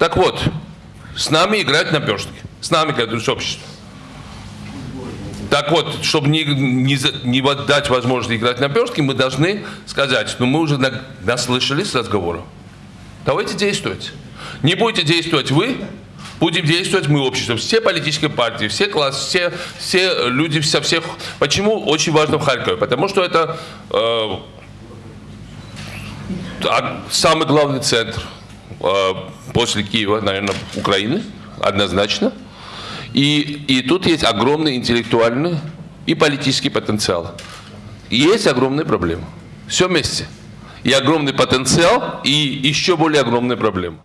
Так вот, с нами играть на перстке. С нами, как с обществом. Так вот, чтобы не, не, не дать возможность играть на перстке, мы должны сказать, ну мы уже на- наслышались разговоров. Давайте действовать. Не будете действовать вы, будем действовать мы, общество. Все политические партии, все классы, все, все люди со всех... Почему очень важно в Харькове? Потому что это э, а- самый главный центр после Киева, наверное, Украины, однозначно. И, и тут есть огромный интеллектуальный и политический потенциал. Есть огромные проблемы. Все вместе. И огромный потенциал, и еще более огромные проблемы.